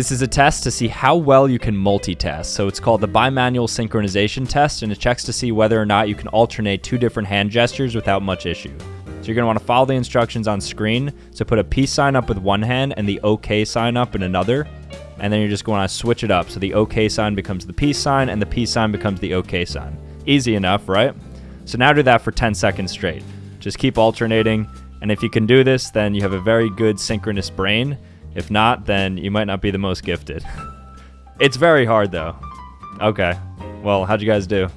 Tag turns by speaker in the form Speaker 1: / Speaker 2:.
Speaker 1: This is a test to see how well you can multitask. So it's called the bimanual synchronization test, and it checks to see whether or not you can alternate two different hand gestures without much issue. So you're want to follow the instructions on screen. So put a peace sign up with one hand and the OK sign up in another. And then you're just to switch it up. So the OK sign becomes the peace sign and the peace sign becomes the OK sign. Easy enough, right? So now do that for 10 seconds straight. Just keep alternating. And if you can do this, then you have a very good synchronous brain. If not, then you might not be the most gifted. it's very hard though. Okay. Well, how'd you guys do?